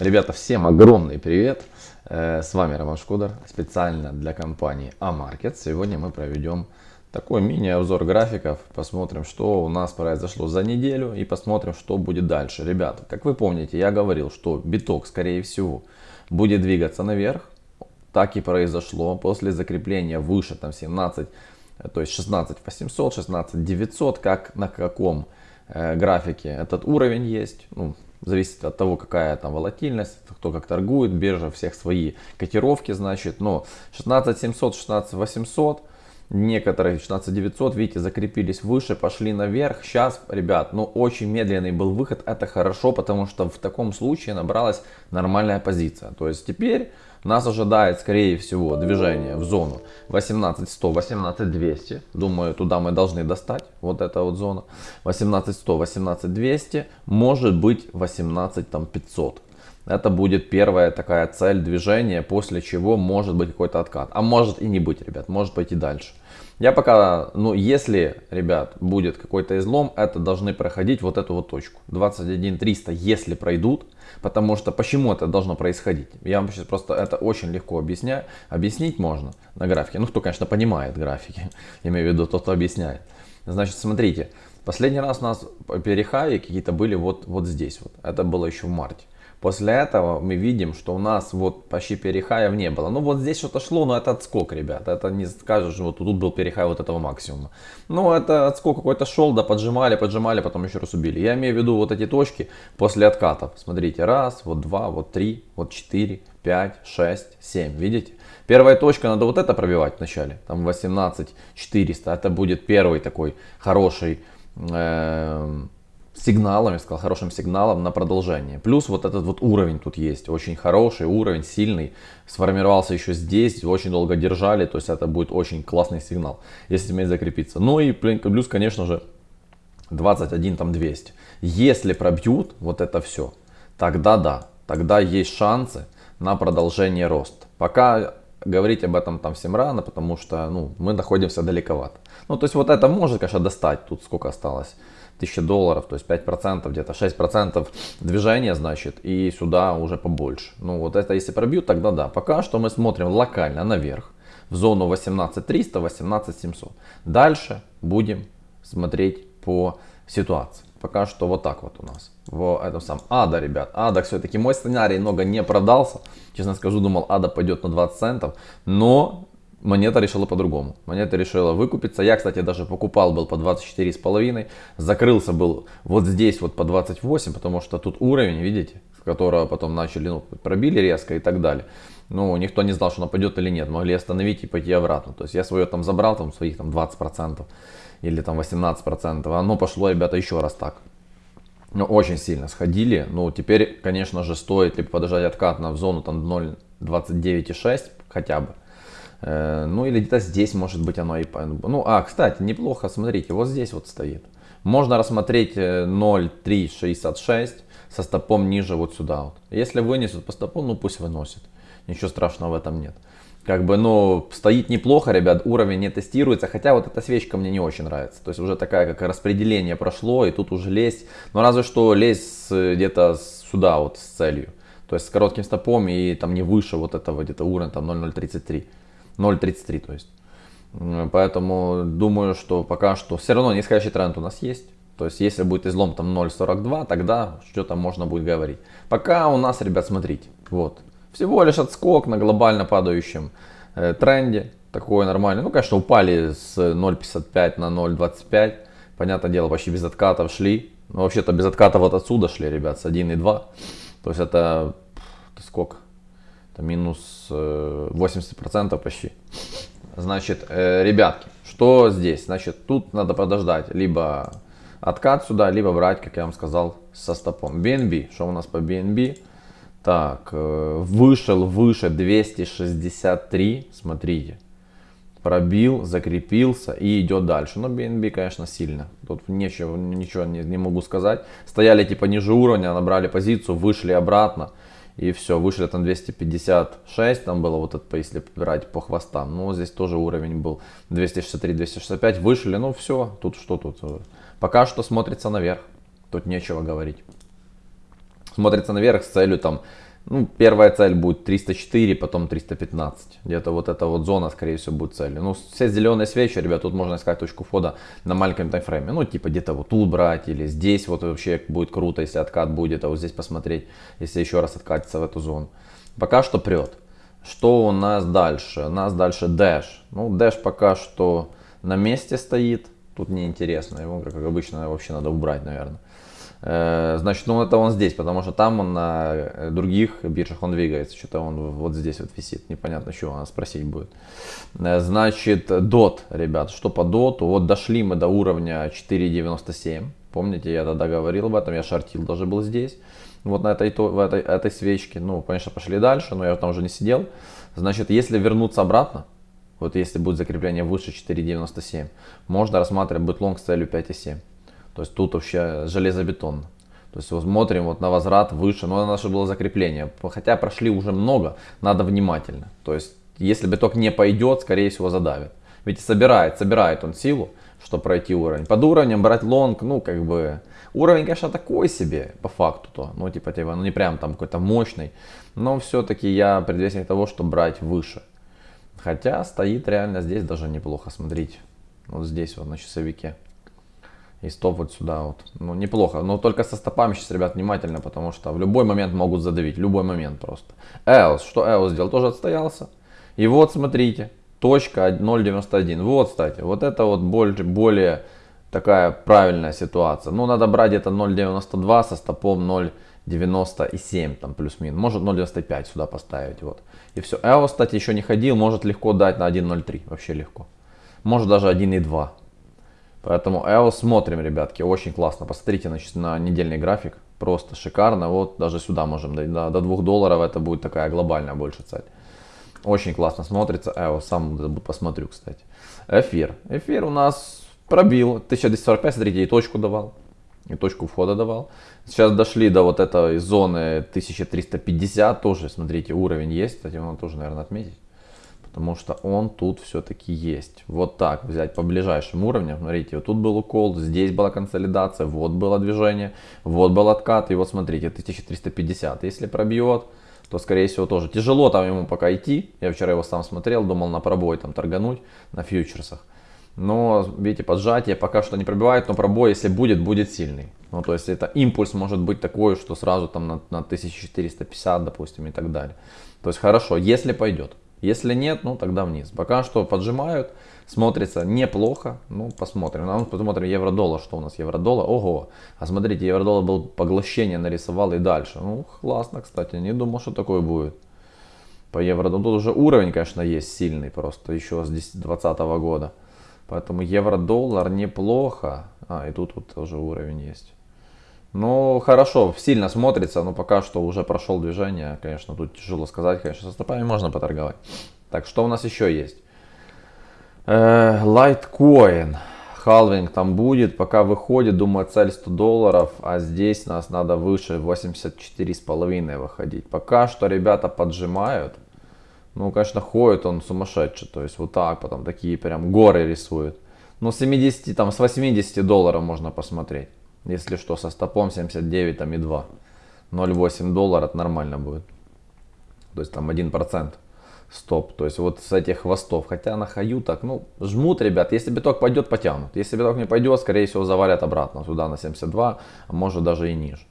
Ребята, всем огромный привет! Э, с вами Роман Шкодар, специально для компании Амаркет. Сегодня мы проведем такой мини-обзор графиков, посмотрим, что у нас произошло за неделю и посмотрим, что будет дальше. Ребята, как вы помните, я говорил, что биток, скорее всего, будет двигаться наверх. Так и произошло после закрепления выше там 17, то есть 16 800, 16 900, как на каком э, графике этот уровень есть. Ну, Зависит от того, какая там волатильность, кто как торгует, биржа всех свои котировки, значит. Но 16700, 16800, некоторые 16900, видите, закрепились выше, пошли наверх. Сейчас, ребят, ну очень медленный был выход, это хорошо, потому что в таком случае набралась нормальная позиция. То есть теперь нас ожидает, скорее всего, движение в зону 18100, 18200. Думаю, туда мы должны достать. Вот эта вот зона. 18100, 18200. Может быть 18500. Это будет первая такая цель движения, после чего может быть какой-то откат. А может и не быть, ребят, может пойти дальше. Я пока, ну если, ребят, будет какой-то излом, это должны проходить вот эту вот точку. 21 300, если пройдут, потому что почему это должно происходить? Я вам сейчас просто это очень легко объясняю. Объяснить можно на графике. Ну, кто, конечно, понимает графики, имею в виду тот, кто объясняет. Значит, смотрите, последний раз у нас перехаи какие-то были вот, вот здесь. Вот. Это было еще в марте. После этого мы видим, что у нас вот почти перехаев не было. Ну вот здесь что-то шло, но это отскок, ребят. Это не скажешь, вот тут был перехай вот этого максимума. Ну это отскок какой-то шел, да поджимали, поджимали, потом еще раз убили. Я имею в виду вот эти точки после откатов. Смотрите, раз, вот два, вот три, вот четыре, пять, шесть, семь. Видите? Первая точка, надо вот это пробивать вначале. Там 18 400. Это будет первый такой хороший... Э сигналом, я сказал, хорошим сигналом на продолжение. Плюс вот этот вот уровень тут есть, очень хороший уровень, сильный, сформировался еще здесь, очень долго держали, то есть это будет очень классный сигнал, если уметь закрепиться. Ну и плюс, конечно же, 21 там 200. Если пробьют вот это все, тогда да, тогда есть шансы на продолжение роста. Пока говорить об этом там всем рано, потому что ну, мы находимся далековато. Ну то есть вот это может, конечно, достать, тут сколько осталось. 1000 долларов, то есть 5%, где-то 6% движения, значит, и сюда уже побольше. Ну вот это если пробьют, тогда да. Пока что мы смотрим локально наверх, в зону 18300, 18700. Дальше будем смотреть по ситуации. Пока что вот так вот у нас. В этом самом Ада, ребят. Ада все-таки мой сценарий много не продался. Честно скажу, думал, Ада пойдет на 20 центов. Но Монета решила по-другому. Монета решила выкупиться. Я, кстати, даже покупал был по 24,5. Закрылся был вот здесь вот по 28, потому что тут уровень, видите, с которого потом начали, ну, пробили резко и так далее. Ну, никто не знал, что она пойдет или нет. Могли остановить и пойти обратно. То есть я свое там забрал, там своих там 20% или там 18%. А оно пошло, ребята, еще раз так. Ну, очень сильно сходили. Ну, теперь, конечно же, стоит либо подождать откат на в зону там 0.29,6 хотя бы. Э, ну или где-то здесь может быть оно и... Ну, а, кстати, неплохо, смотрите, вот здесь вот стоит. Можно рассмотреть 0.366 э, со стопом ниже вот сюда вот. Если вынесут по стопу, ну пусть выносит. Ничего страшного в этом нет. Как бы, ну, стоит неплохо, ребят, уровень не тестируется, хотя вот эта свечка мне не очень нравится. То есть уже такая, как распределение прошло, и тут уже лезть, но разве что лезть где-то сюда вот с целью. То есть с коротким стопом и там не выше вот этого где-то уровня, там 0.033. 0.33 то есть. Поэтому думаю, что пока что все равно нисходящий тренд у нас есть. То есть если будет излом там 0.42, тогда что-то можно будет говорить. Пока у нас, ребят, смотрите, вот. Всего лишь отскок на глобально падающем э, тренде. Такой нормальный. Ну, конечно, упали с 0.55 на 0.25. Понятное дело, почти без откатов шли. Но вообще-то без откатов вот отсюда шли, ребят, с 1.2. То есть это, это сколько? это минус 80% э, почти. Значит, э, ребятки, что здесь? Значит, тут надо подождать, либо откат сюда, либо брать, как я вам сказал, со стопом. BNB, что у нас по BNB? Так, э, вышел выше 263, смотрите. Пробил, закрепился и идет дальше. Но BNB, конечно, сильно. Тут ничего, ничего не, не могу сказать. Стояли типа ниже уровня, набрали позицию, вышли обратно. И все, вышли там 256, там было вот это, если брать по хвостам. Ну, здесь тоже уровень был 263-265, вышли, ну все, тут что тут. Пока что смотрится наверх, тут нечего говорить. Смотрится наверх с целью там Ну, первая цель будет 304, потом 315. Где-то вот эта вот зона, скорее всего, будет целью. Ну, все зеленые свечи, ребят, тут можно искать точку входа на маленьком таймфрейме. Ну, типа где-то вот тут брать, или здесь вот вообще будет круто, если откат будет, а вот здесь посмотреть, если еще раз откатиться в эту зону. Пока что прет. Что у нас дальше? У нас дальше Dash. Ну, Dash пока что на месте стоит. Тут неинтересно. Его, как обычно, вообще надо убрать, наверное. Э, значит, ну это он здесь, потому что там он на э, других биржах он двигается. Что-то он вот здесь вот висит. Непонятно, чего надо спросить будет. Э, значит, DOT, ребят, что по DOT? Вот дошли мы до уровня 4.97. Помните, я тогда говорил об этом, я шортил даже был здесь. Вот на этой, в этой, этой свечке. Ну, конечно, пошли дальше, но я там уже не сидел. Значит, если вернуться обратно, вот если будет закрепление выше 4.97, можно рассматривать будет лонг с целью 5.7. То есть тут вообще железобетонно. То есть вот смотрим вот на возврат выше, но наше было закрепление. Хотя прошли уже много, надо внимательно. То есть если биток не пойдет, скорее всего задавит. Ведь собирает, собирает он силу, чтобы пройти уровень. Под уровнем брать лонг, ну как бы, уровень конечно такой себе по факту-то. Ну типа, типа, ну не прям там какой-то мощный. Но все-таки я предвестник того, что брать выше. Хотя стоит реально здесь даже неплохо, смотрите. Вот здесь вот на часовике. И стоп вот сюда вот. Ну, неплохо. Но только со стопами сейчас, ребят, внимательно, потому что в любой момент могут задавить. любой момент просто. EOS. Что EOS сделал? Тоже отстоялся. И вот, смотрите. Точка 0.91. Вот, кстати. Вот это вот более, более такая правильная ситуация. Ну, надо брать где-то 0.92 со стопом 0.97 там плюс-минус. Может 0.95 сюда поставить. Вот. И все. EOS, кстати, еще не ходил. Может легко дать на 1.03. Вообще легко. Может даже 1.2. Поэтому EOS смотрим, ребятки, очень классно. Посмотрите значит, на недельный график, просто шикарно. Вот даже сюда можем, до, до 2 долларов это будет такая глобальная больше цель. Очень классно смотрится. EOS сам посмотрю, кстати. Эфир. Эфир у нас пробил 1245, смотрите, и точку давал. И точку входа давал. Сейчас дошли до вот этой зоны 1350, тоже, смотрите, уровень есть. Кстати, его тоже, наверное, отметить потому что он тут все-таки есть. Вот так взять по ближайшим уровням, смотрите, вот тут был укол, здесь была консолидация, вот было движение, вот был откат, и вот смотрите, 1350, если пробьет, то скорее всего тоже тяжело там ему пока идти, я вчера его сам смотрел, думал на пробой там торгануть на фьючерсах. Но, видите, поджатие пока что не пробивает, но пробой, если будет, будет сильный. Ну, то есть это импульс может быть такой, что сразу там на, на 1450, допустим, и так далее. То есть хорошо, если пойдет. Если нет, ну тогда вниз. Пока что поджимают, смотрится неплохо. Ну, посмотрим. Ну, посмотрим евро-доллар, что у нас евро-доллар. Ого, а смотрите, евро-доллар был поглощение, нарисовал и дальше. Ну, классно, кстати, не думал, что такое будет. По евро, ну тут уже уровень, конечно, есть сильный просто, еще с 2020 года. Поэтому евро-доллар неплохо. А, и тут вот тоже уровень есть. Ну, хорошо, сильно смотрится, но пока что уже прошел движение. Конечно, тут тяжело сказать, конечно, со стопами можно поторговать. Так, что у нас еще есть? Э, Litecoin. Халвинг там будет, пока выходит, думаю, цель 100 долларов, а здесь нас надо выше 84,5 выходить. Пока что ребята поджимают. Ну, конечно, ходит он сумасшедший, то есть вот так, потом такие прям горы рисует. Ну, 70, там, с 80 долларов можно посмотреть. Если что, со стопом 79 там и 2. 0,8 доллара нормально будет. То есть там 1% стоп. То есть вот с этих хвостов. Хотя на хаю так, ну, жмут, ребят. Если биток пойдет, потянут. Если биток не пойдет, скорее всего, завалят обратно сюда на 72, а может даже и ниже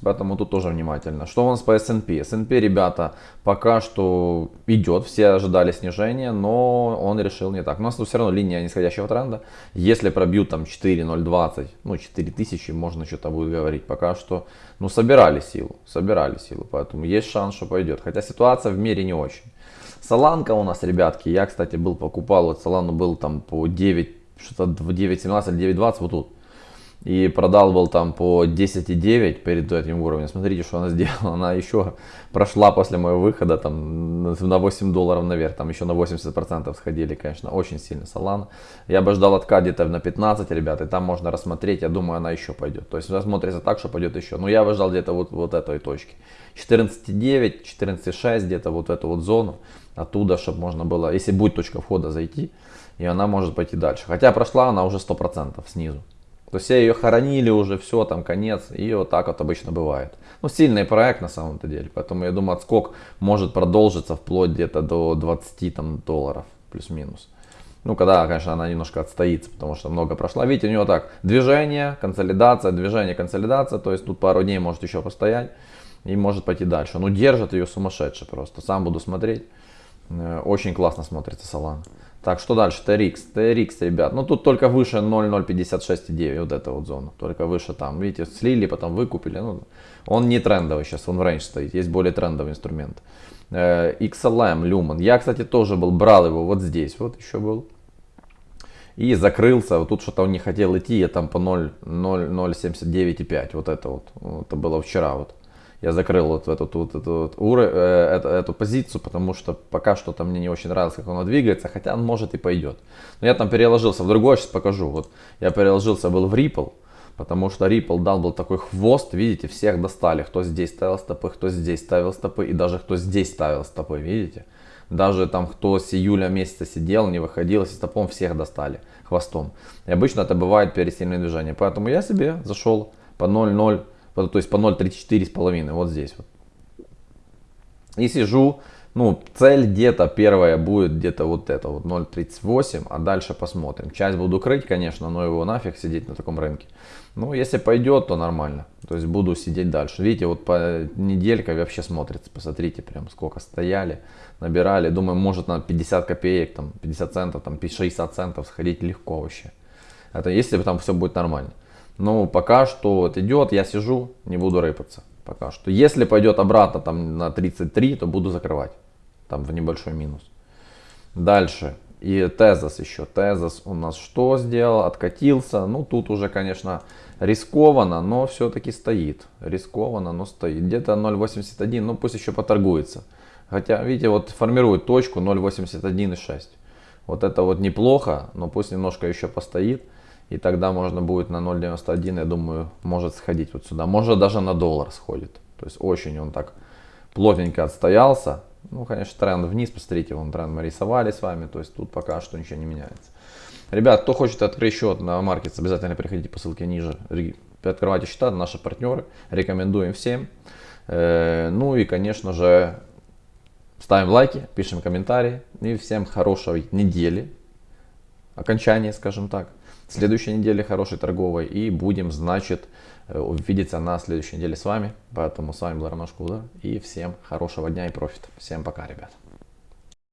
поэтому тут тоже внимательно. Что у нас по S&P? S&P, ребята, пока что идет. Все ожидали снижения, но он решил не так. У нас тут все равно линия нисходящего тренда. Если пробьют там 4.020, ну 4000, можно что-то будет говорить. Пока что, ну собирали силу, собирали силу. Поэтому есть шанс, что пойдет. Хотя ситуация в мире не очень. Соланка у нас, ребятки, я, кстати, был, покупал, вот Солану был там по 9, что-то 9.17 9.20, вот тут и продал был там по 10,9 перед этим уровнем. Смотрите, что она сделала. Она еще прошла после моего выхода там на 8 долларов наверх. Там еще на 80% сходили, конечно, очень сильно Solana. Я бы ждал откат где-то на 15, ребят, и там можно рассмотреть. Я думаю, она еще пойдет. То есть смотрится так, что пойдет еще. Но я бы ждал где-то вот, вот этой точки. 14,9, 14,6, где-то вот эту вот зону. Оттуда, чтобы можно было, если будет точка входа, зайти. И она может пойти дальше. Хотя прошла она уже 100% снизу. То все ее хоронили уже, все, там конец. И вот так вот обычно бывает. Ну, сильный проект на самом-то деле. Поэтому я думаю, отскок может продолжиться вплоть где-то до 20 там, долларов плюс-минус. Ну, когда, конечно, она немножко отстоится, потому что много прошла. Видите, у нее так, движение, консолидация, движение, консолидация. То есть тут пару дней может еще постоять и может пойти дальше. Ну, держит ее сумасшедше просто. Сам буду смотреть. Э, очень классно смотрится Solana. Так, что дальше? TRX. TRX, ребят. Ну, тут только выше 0,056,9. Вот эта вот зона. Только выше там. Видите, слили, потом выкупили. Ну, он не трендовый сейчас, он в рейндж стоит. Есть более трендовый инструмент. Э, XLM, Lumen. Я, кстати, тоже был, брал его вот здесь. Вот еще был. И закрылся. Вот тут что-то он не хотел идти. Я там по 0,079,5. Вот это вот. Это было вчера вот я закрыл вот эту, вот, эту, вот, эту, эту позицию, потому что пока что-то мне не очень нравилось, как оно двигается, хотя он может и пойдет. Но я там переложился в другой, сейчас покажу. Вот я переложился был в Ripple, потому что Ripple дал был такой хвост, видите, всех достали. Кто здесь ставил стопы, кто здесь ставил стопы и даже кто здесь ставил стопы, видите. Даже там, кто с июля месяца сидел, не выходил, с стопом всех достали хвостом. И обычно это бывает перед сильным движением. Поэтому я себе зашел по 0,0 то есть по 0.34 с половиной, вот здесь вот. И сижу, ну, цель где-то первая будет где-то вот это вот 0.38, а дальше посмотрим. Часть буду крыть, конечно, но его нафиг сидеть на таком рынке. Ну, если пойдет, то нормально. То есть буду сидеть дальше. Видите, вот по неделька вообще смотрится. Посмотрите, прям сколько стояли, набирали. Думаю, может на 50 копеек, там 50 центов, там 60 центов сходить легко вообще. Это если там все будет нормально. Но пока что вот идет, я сижу, не буду рыпаться. Пока что. Если пойдет обратно там на 33, то буду закрывать. Там в небольшой минус. Дальше. И Тезос еще. Тезос у нас что сделал? Откатился. Ну, тут уже, конечно, рискованно, но все-таки стоит. Рискованно, но стоит. Где-то 0.81, ну пусть еще поторгуется. Хотя, видите, вот формирует точку 0.81,6. Вот это вот неплохо, но пусть немножко еще постоит. И тогда можно будет на 0.91, я думаю, может сходить вот сюда. Может даже на доллар сходит. То есть очень он так плотненько отстоялся. Ну, конечно, тренд вниз, посмотрите, вон тренд мы рисовали с вами. То есть тут пока что ничего не меняется. Ребят, кто хочет открыть счет на Markets, обязательно переходите по ссылке ниже. Открывайте счета, наши партнеры. Рекомендуем всем. Э, ну и, конечно же, ставим лайки, пишем комментарии. И всем хорошей недели. Окончания, скажем так следующей неделе хорошей торговой. И будем, значит, э, увидеться на следующей неделе с вами. Поэтому с вами был Роман. И всем хорошего дня и профита. Всем пока, ребят.